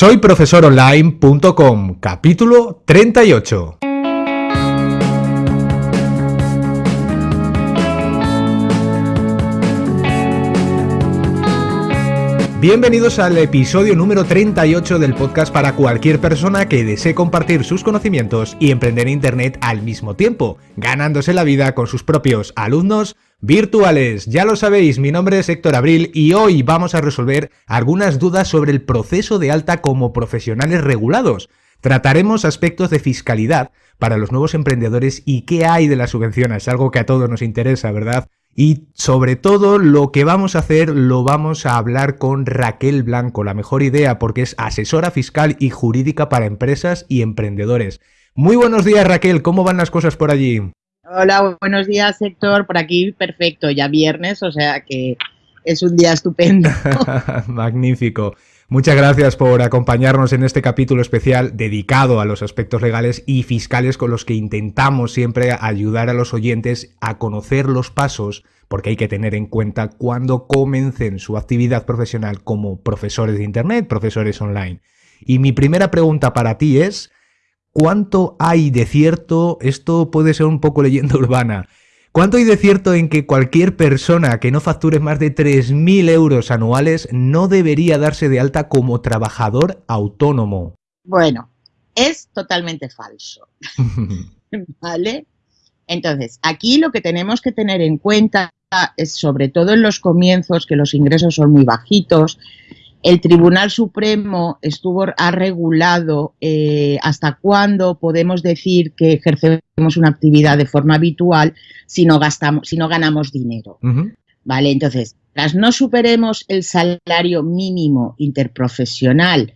Soy profesoronline.com, capítulo 38. Bienvenidos al episodio número 38 del podcast para cualquier persona que desee compartir sus conocimientos y emprender Internet al mismo tiempo, ganándose la vida con sus propios alumnos virtuales. Ya lo sabéis, mi nombre es Héctor Abril y hoy vamos a resolver algunas dudas sobre el proceso de alta como profesionales regulados. Trataremos aspectos de fiscalidad para los nuevos emprendedores y qué hay de las subvenciones, algo que a todos nos interesa, ¿verdad? Y sobre todo lo que vamos a hacer lo vamos a hablar con Raquel Blanco, la mejor idea porque es asesora fiscal y jurídica para empresas y emprendedores. Muy buenos días Raquel, ¿cómo van las cosas por allí? Hola, buenos días Héctor, por aquí perfecto, ya viernes, o sea que es un día estupendo. Magnífico. Muchas gracias por acompañarnos en este capítulo especial dedicado a los aspectos legales y fiscales con los que intentamos siempre ayudar a los oyentes a conocer los pasos, porque hay que tener en cuenta cuando comencen su actividad profesional como profesores de Internet, profesores online. Y mi primera pregunta para ti es, ¿cuánto hay de cierto? Esto puede ser un poco leyenda urbana ¿Cuánto hay de cierto en que cualquier persona que no facture más de 3.000 euros anuales no debería darse de alta como trabajador autónomo? Bueno, es totalmente falso. ¿Vale? Entonces, aquí lo que tenemos que tener en cuenta es, sobre todo en los comienzos, que los ingresos son muy bajitos, el Tribunal Supremo estuvo, ha regulado eh, hasta cuándo podemos decir que ejercemos una actividad de forma habitual si no, gastamos, si no ganamos dinero. ¿Vale? Entonces, tras no superemos el salario mínimo interprofesional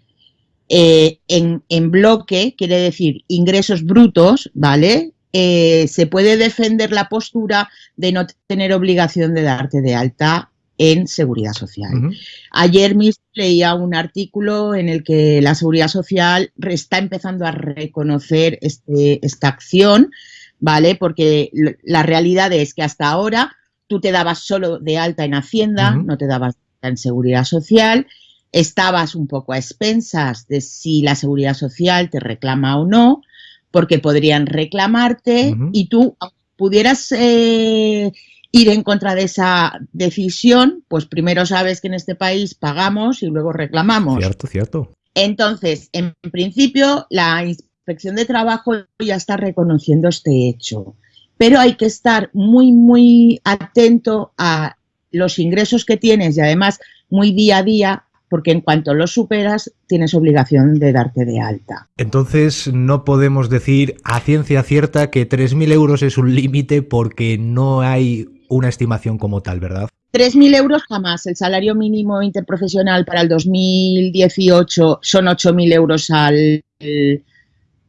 eh, en, bloque, quiere decir ingresos brutos, ¿vale? Eh, se puede defender la postura de no tener obligación de darte de alta en seguridad social. Ayer mismo leía un artículo en el que la seguridad social está empezando a reconocer este, esta acción, ¿vale? Porque la realidad es que hasta ahora tú te dabas solo de alta en Hacienda, no te dabas en seguridad social, estabas un poco a expensas de si la seguridad social te reclama o no, porque podrían reclamarte y tú pudieras eh, ir en contra de esa decisión, pues primero sabes que en este país pagamos y luego reclamamos. Cierto, cierto. Entonces, en principio, la inspección de trabajo ya está reconociendo este hecho, pero hay que estar muy, muy atento a los ingresos que tienes y además muy día a día porque en cuanto los superas tienes obligación de darte de alta. Entonces no podemos decir a ciencia cierta que 3.000 euros es un límite porque no hay una estimación como tal, ¿verdad? 3.000 euros jamás. El salario mínimo interprofesional para el 2018 son 8.000 euros al,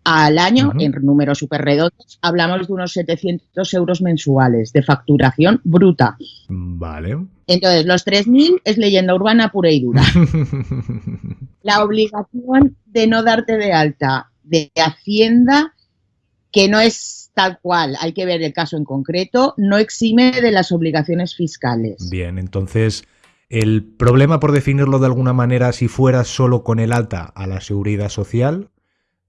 al año, en números súper redondos. Hablamos de unos 700 euros mensuales de facturación bruta. Vale. Entonces, los 3.000 es leyenda urbana pura y dura. La obligación de no darte de alta de Hacienda, que no es tal cual, hay que ver el caso en concreto, no exime de las obligaciones fiscales. Bien, entonces, el problema, por definirlo de alguna manera, si fuera solo con el alta a la seguridad social,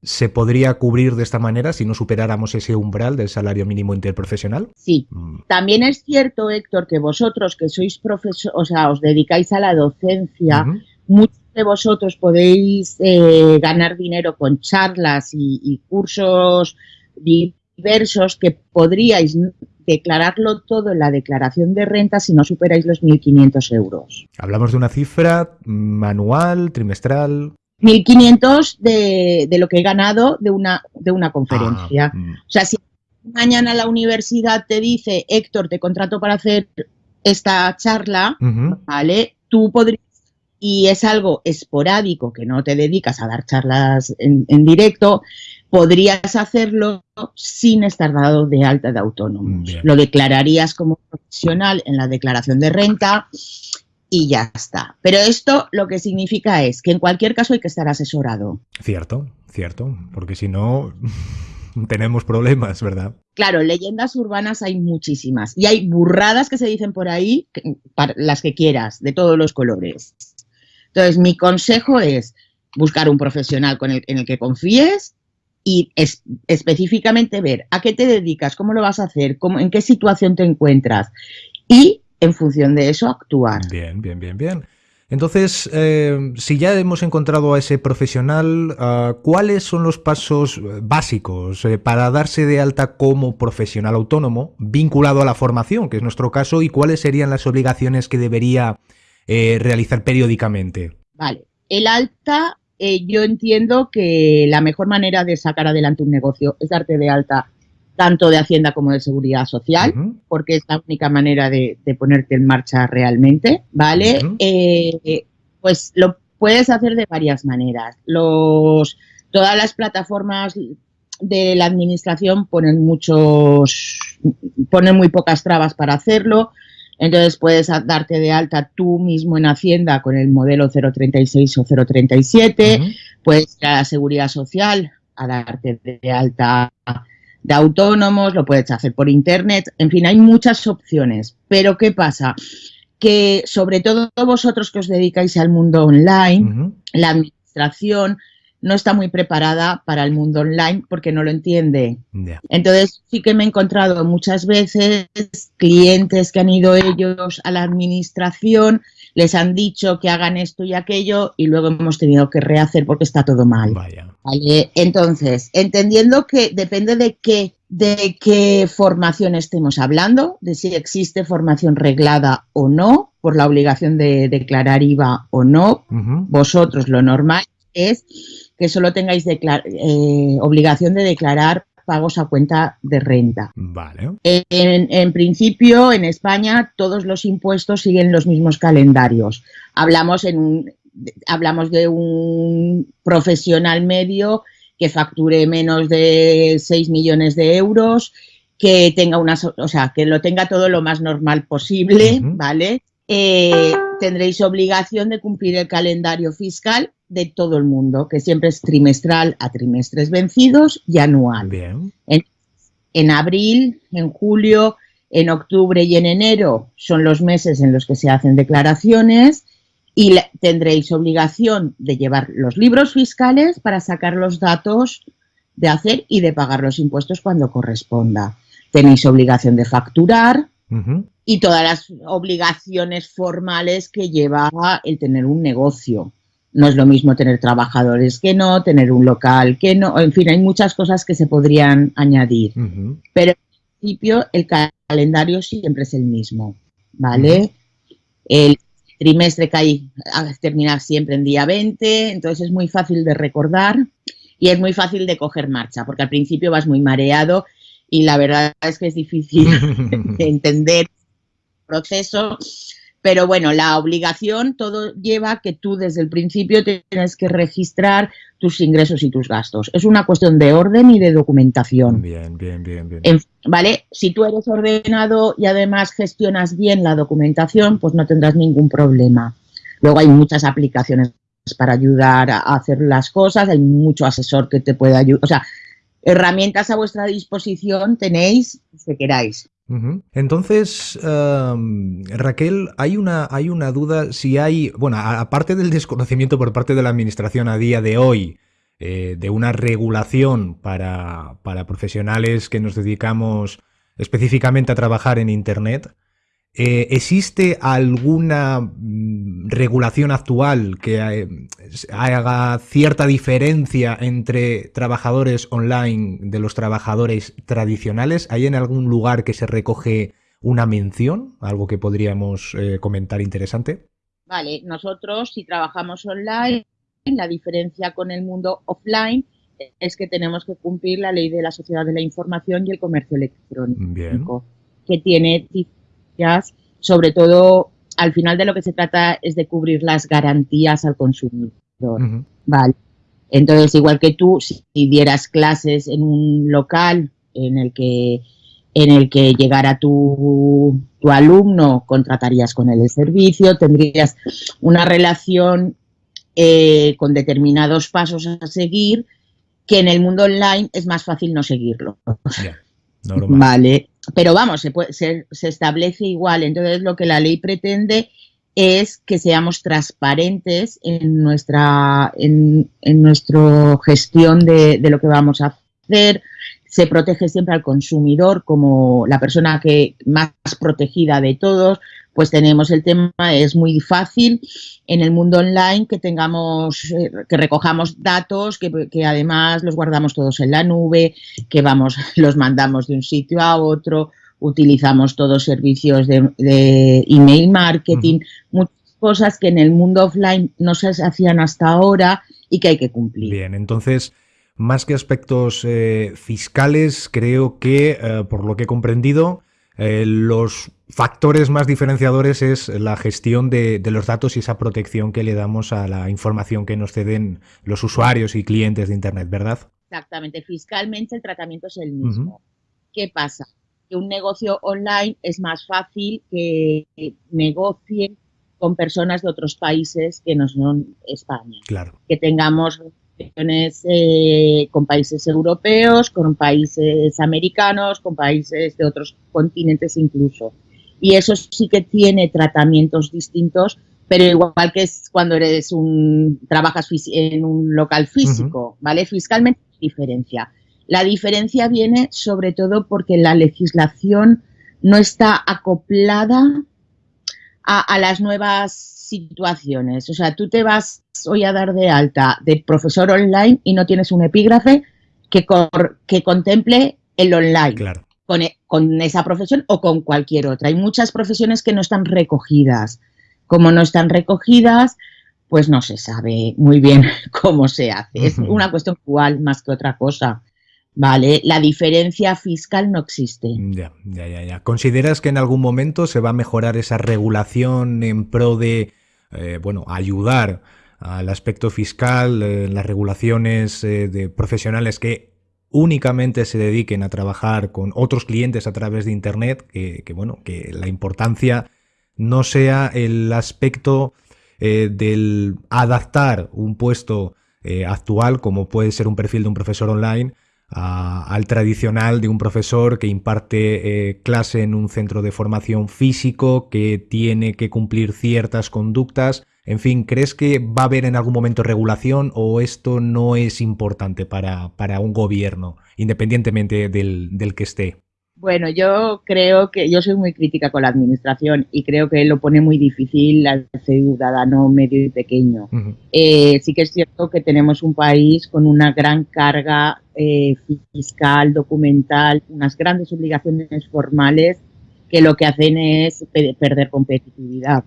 ¿se podría cubrir de esta manera si no superáramos ese umbral del salario mínimo interprofesional? Sí. Mm. También es cierto, Héctor, que vosotros que sois profesores, o sea, os dedicáis a la docencia, muchos de vosotros podéis eh, ganar dinero con charlas y, y cursos diversos que podríais declararlo todo en la declaración de renta si no superáis los 1.500 euros. ¿Hablamos de una cifra manual, trimestral? 1.500 de, de lo que he ganado de una, de una conferencia. Ah, mm. O sea, si mañana la universidad te dice, Héctor, te contrato para hacer esta charla, ¿vale? Tú podrías, y es algo esporádico, que no te dedicas a dar charlas en, en directo, podrías hacerlo sin estar dado de alta de autónomo. Lo declararías como profesional en la declaración de renta y ya está. Pero esto lo que significa es que en cualquier caso hay que estar asesorado. Cierto, cierto, porque si no tenemos problemas, ¿verdad? Claro, leyendas urbanas hay muchísimas y hay burradas que se dicen por ahí, para las que quieras, de todos los colores. Entonces, mi consejo es, buscar un profesional con el, en el que confíes y específicamente ver a qué te dedicas, cómo lo vas a hacer, cómo, en qué situación te encuentras y en función de eso actuar. Bien, bien, bien, bien. Entonces, eh, si ya hemos encontrado a ese profesional, ah, ¿cuáles son los pasos básicos eh, para darse de alta como profesional autónomo vinculado a la formación, que es nuestro caso, y cuáles serían las obligaciones que debería eh, realizar periódicamente? Vale, el alta eh, yo entiendo que la mejor manera de sacar adelante un negocio es darte de alta tanto de Hacienda como de Seguridad Social, porque es la única manera de, ponerte en marcha realmente, ¿vale? Eh, pues lo puedes hacer de varias maneras. Los, todas las plataformas de la administración ponen muchos, ponen muy pocas trabas para hacerlo. Entonces puedes darte de alta tú mismo en Hacienda con el modelo 036 o 037, puedes ir a la Seguridad Social a darte de alta de autónomos, lo puedes hacer por Internet, en fin, hay muchas opciones. Pero ¿qué pasa? Que sobre todo vosotros que os dedicáis al mundo online, la administración no está muy preparada para el mundo online porque no lo entiende. Entonces sí que me he encontrado muchas veces clientes que han ido ellos a la administración, les han dicho que hagan esto y aquello y luego hemos tenido que rehacer porque está todo mal. Entonces, entendiendo que depende de qué de qué formación estemos hablando, de si existe formación reglada o no, por la obligación de declarar IVA o no, vosotros lo normal es que solo tengáis eh, obligación de declarar pagos a cuenta de renta. Vale. En, principio, en España, todos los impuestos siguen los mismos calendarios. Hablamos, en hablamos de un profesional medio que facture menos de 6 millones de euros, que tenga una, o sea, que lo tenga todo lo más normal posible, ¿vale? Eh, tendréis obligación de cumplir el calendario fiscal de todo el mundo, que siempre es trimestral a trimestres vencidos y anual. En, abril, en julio, en octubre y en enero son los meses en los que se hacen declaraciones y tendréis obligación de llevar los libros fiscales para sacar los datos de hacer y de pagar los impuestos cuando corresponda. Tenéis obligación de facturar y todas las obligaciones formales que lleva el tener un negocio. No es lo mismo tener trabajadores que no, tener un local que no, en fin, hay muchas cosas que se podrían añadir. Pero en principio el calendario siempre es el mismo, ¿vale? El trimestre cae, terminar siempre en día 20, entonces es muy fácil de recordar y es muy fácil de coger marcha, porque al principio vas muy mareado y la verdad es que es difícil de entender el proceso pero bueno, la obligación todo lleva que tú desde el principio tienes que registrar tus ingresos y tus gastos. Es una cuestión de orden y de documentación. Bien, bien, bien, bien. ¿Vale? Si tú eres ordenado y además gestionas bien la documentación, pues no tendrás ningún problema. Luego hay muchas aplicaciones para ayudar a hacer las cosas, hay mucho asesor que te puede ayudar. O sea, herramientas a vuestra disposición tenéis que queráis. Entonces, Raquel, hay una, hay una duda si hay, bueno, aparte del desconocimiento por parte de la Administración a día de hoy, eh, de una regulación para, para profesionales que nos dedicamos específicamente a trabajar en Internet, eh, ¿Existe alguna mm, regulación actual que eh, haga cierta diferencia entre trabajadores online de los trabajadores tradicionales? ¿Hay en algún lugar que se recoge una mención? ¿Algo que podríamos eh, comentar interesante? Vale, nosotros si trabajamos online, la diferencia con el mundo offline es que tenemos que cumplir la ley de la sociedad de la información y el comercio electrónico, que tiene sobre todo al final de lo que se trata es de cubrir las garantías al consumidor. Vale. Entonces, igual que tú, si dieras clases en un local en el que en el que llegara tu, tu alumno, contratarías con él el servicio, tendrías una relación eh, con determinados pasos a seguir, que en el mundo online es más fácil no seguirlo. vale. Pero vamos, se, se, establece igual. Entonces, lo que la ley pretende es que seamos transparentes en nuestra, en, nuestra gestión de, de, lo que vamos a hacer. Se protege siempre al consumidor como la persona que más protegida de todos. Pues tenemos el tema, es muy fácil en el mundo online que tengamos, eh, que recojamos datos, que, que, además los guardamos todos en la nube, que vamos, los mandamos de un sitio a otro, utilizamos todos servicios de, email marketing, muchas cosas que en el mundo offline no se hacían hasta ahora y que hay que cumplir. Bien, entonces, más que aspectos eh, fiscales, creo que, eh, por lo que he comprendido, eh, los factores más diferenciadores es la gestión de, los datos y esa protección que le damos a la información que nos ceden los usuarios y clientes de Internet, ¿verdad? Exactamente, fiscalmente el tratamiento es el mismo. ¿Qué pasa? que un negocio online es más fácil que negocien con personas de otros países que no son España. Claro. Que tengamos eh, con países europeos, con países americanos, con países de otros continentes incluso. Y eso sí que tiene tratamientos distintos, pero igual que es cuando eres un trabajas en un local físico, ¿vale? Fiscalmente diferencia. La diferencia viene sobre todo porque la legislación no está acoplada a, las nuevas situaciones. O sea, tú te vas hoy a dar de alta de profesor online y no tienes un epígrafe que, que contemple el online. Con, e, con, esa profesión o con cualquier otra. Hay muchas profesiones que no están recogidas. Como no están recogidas, pues no se sabe muy bien cómo se hace. Es una cuestión actual más que otra cosa. ¿vale? La diferencia fiscal no existe. Ya, ya, ya, ya. ¿Consideras que en algún momento se va a mejorar esa regulación en pro de, eh, bueno, ayudar al aspecto fiscal, eh, las regulaciones eh, de profesionales que únicamente se dediquen a trabajar con otros clientes a través de Internet, que, bueno, que la importancia no sea el aspecto del adaptar un puesto actual, como puede ser un perfil de un profesor online, al tradicional de un profesor que imparte eh, clase en un centro de formación físico, que tiene que cumplir ciertas conductas. En fin, ¿crees que va a haber en algún momento regulación o esto no es importante para, para un gobierno, independientemente del, del que esté? Bueno, yo creo que yo soy muy crítica con la administración y creo que lo pone muy difícil al ciudadano medio y pequeño. Eh, sí que es cierto que tenemos un país con una gran carga eh, fiscal, documental, unas grandes obligaciones formales que lo que hacen es perder competitividad.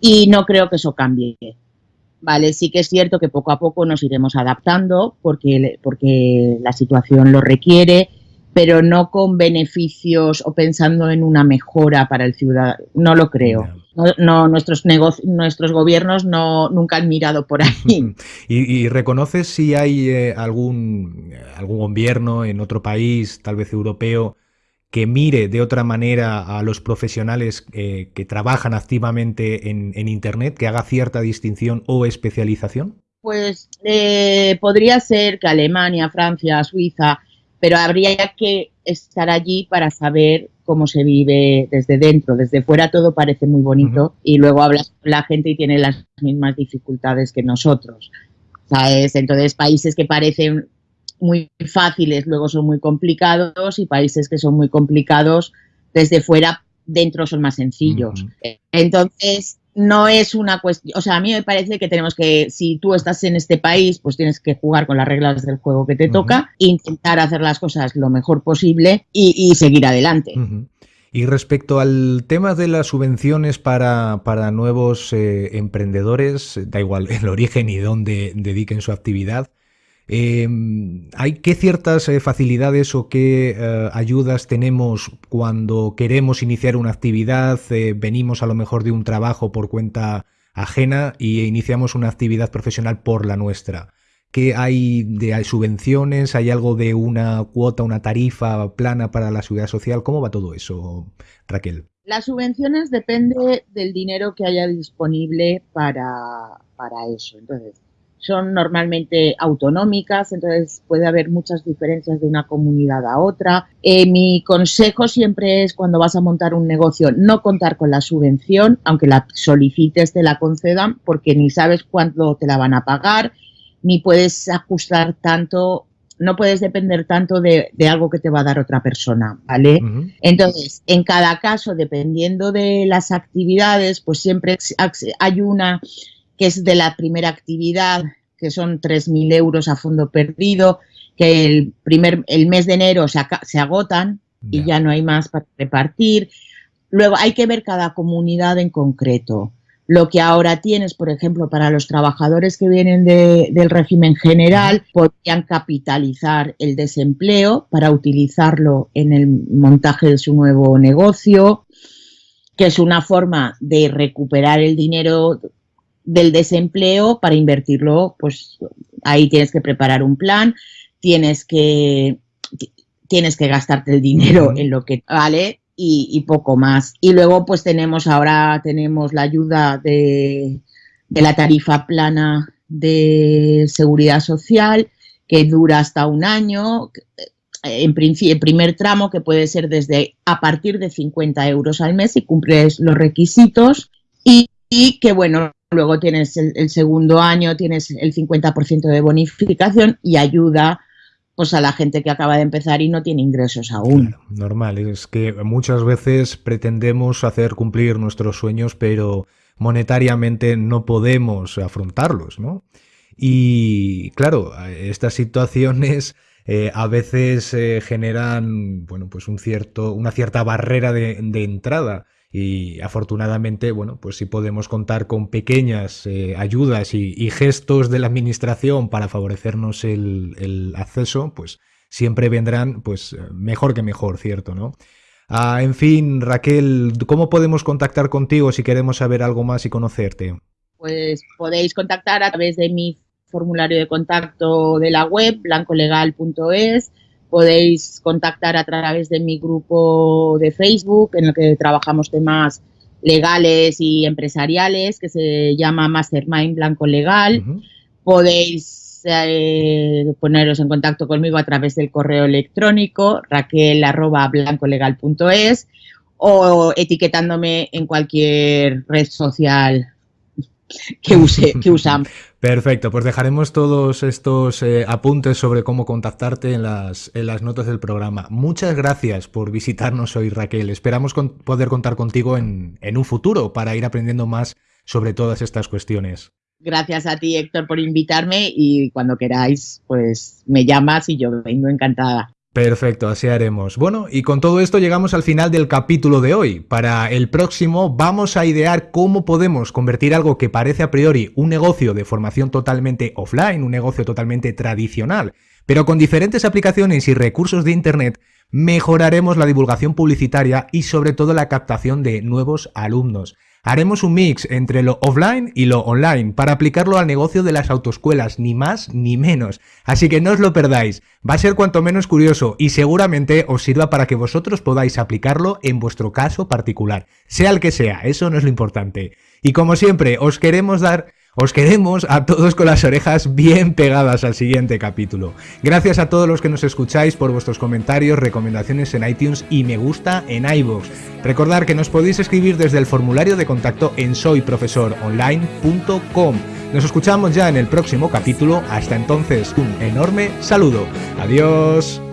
Y no creo que eso cambie. Vale, sí que es cierto que poco a poco nos iremos adaptando porque, porque la situación lo requiere pero no con beneficios o pensando en una mejora para el ciudadano. No lo creo. No, nuestros nuestros gobiernos no nunca han mirado por ahí. ¿Y, reconoces si hay eh, algún, algún gobierno en otro país, tal vez europeo, que mire de otra manera a los profesionales eh, que trabajan activamente en, Internet, que haga cierta distinción o especialización? Pues eh, podría ser que Alemania, Francia, Suiza pero habría que estar allí para saber cómo se vive desde dentro. Desde fuera todo parece muy bonito y luego hablas con la gente y tiene las mismas dificultades que nosotros. ¿Sabes? Entonces, países que parecen muy fáciles luego son muy complicados y países que son muy complicados desde fuera dentro son más sencillos. Entonces, no es una cuestión, o sea, a mí me parece que tenemos que, si tú estás en este país, pues tienes que jugar con las reglas del juego que te toca, intentar hacer las cosas lo mejor posible y, seguir adelante. Y respecto al tema de las subvenciones para, nuevos eh, emprendedores, da igual el origen y dónde dediquen su actividad, Em, ¿Hay qué ciertas eh, facilidades o qué eh, ayudas tenemos cuando queremos iniciar una actividad? Eh, venimos a lo mejor de un trabajo por cuenta ajena y iniciamos una actividad profesional por la nuestra. ¿Qué hay de subvenciones? ¿Hay algo de una cuota, una tarifa plana para la seguridad social? ¿Cómo va todo eso, Raquel? Las subvenciones depende del dinero que haya disponible para, para eso. Entonces, son normalmente autonómicas, entonces puede haber muchas diferencias de una comunidad a otra. Eh, mi consejo siempre es cuando vas a montar un negocio no contar con la subvención, aunque la solicites te la concedan, porque ni sabes cuándo te la van a pagar, ni puedes ajustar tanto no puedes depender tanto de, algo que te va a dar otra persona, ¿vale? Entonces, en cada caso, dependiendo de las actividades, pues siempre hay una que es de la primera actividad, que son 3.000 euros a fondo perdido, que el, primer, el mes de enero se, se agotan y ya no hay más para repartir. Luego hay que ver cada comunidad en concreto. Lo que ahora tienes, por ejemplo, para los trabajadores que vienen del régimen general, podrían capitalizar el desempleo para utilizarlo en el montaje de su nuevo negocio, que es una forma de recuperar el dinero del desempleo para invertirlo, pues ahí tienes que preparar un plan, tienes que, tienes que gastarte el dinero en lo que vale y, poco más. Y luego pues tenemos ahora tenemos la ayuda de, de la tarifa plana de seguridad social que dura hasta un año, en principio, el primer tramo que puede ser desde a partir de 50 euros al mes si cumples los requisitos. Y, y que bueno, luego tienes el, segundo año, tienes el 50% de bonificación y ayuda pues a la gente que acaba de empezar y no tiene ingresos aún. normal, es que muchas veces pretendemos hacer cumplir nuestros sueños, pero monetariamente no podemos afrontarlos, ¿no? Y claro, estas situaciones eh, a veces eh, generan, bueno, pues un cierto, una cierta barrera de, entrada y afortunadamente, bueno, pues si podemos contar con pequeñas eh, ayudas y, gestos de la administración para favorecernos el, acceso, pues siempre vendrán pues mejor que mejor, ¿cierto? ¿no? Ah, en fin, Raquel, ¿cómo podemos contactar contigo si queremos saber algo más y conocerte? Pues podéis contactar a través de mi formulario de contacto de la web, blancolegal.es podéis contactar a través de mi grupo de Facebook en el que trabajamos temas legales y empresariales que se llama Mastermind Blanco Legal. Podéis eh, poneros en contacto conmigo a través del correo electrónico raquel.blancolegal.es o etiquetándome en cualquier red social que, use, que usamos. Perfecto, pues dejaremos todos estos eh, apuntes sobre cómo contactarte en las, en las notas del programa. Muchas gracias por visitarnos hoy, Raquel. Esperamos poder contar contigo en, en un futuro para ir aprendiendo más sobre todas estas cuestiones. Gracias a ti, Héctor, por invitarme y cuando queráis, pues me llamas y yo vengo encantada. Perfecto, así haremos. Bueno, y con todo esto llegamos al final del capítulo de hoy. Para el próximo vamos a idear cómo podemos convertir algo que parece a priori un negocio de formación totalmente offline, un negocio totalmente tradicional, pero con diferentes aplicaciones y recursos de Internet, mejoraremos la divulgación publicitaria y sobre todo la captación de nuevos alumnos. Haremos un mix entre lo offline y lo online para aplicarlo al negocio de las autoescuelas, ni más ni menos. Así que no os lo perdáis, va a ser cuanto menos curioso y seguramente os sirva para que vosotros podáis aplicarlo en vuestro caso particular, sea el que sea, eso no es lo importante. Y como siempre, os queremos dar os queremos a todos con las orejas bien pegadas al siguiente capítulo. Gracias a todos los que nos escucháis por vuestros comentarios, recomendaciones en iTunes y me gusta en iVoox. Recordad que nos podéis escribir desde el formulario de contacto en soyprofesoronline.com. Nos escuchamos ya en el próximo capítulo. Hasta entonces, un enorme saludo. Adiós.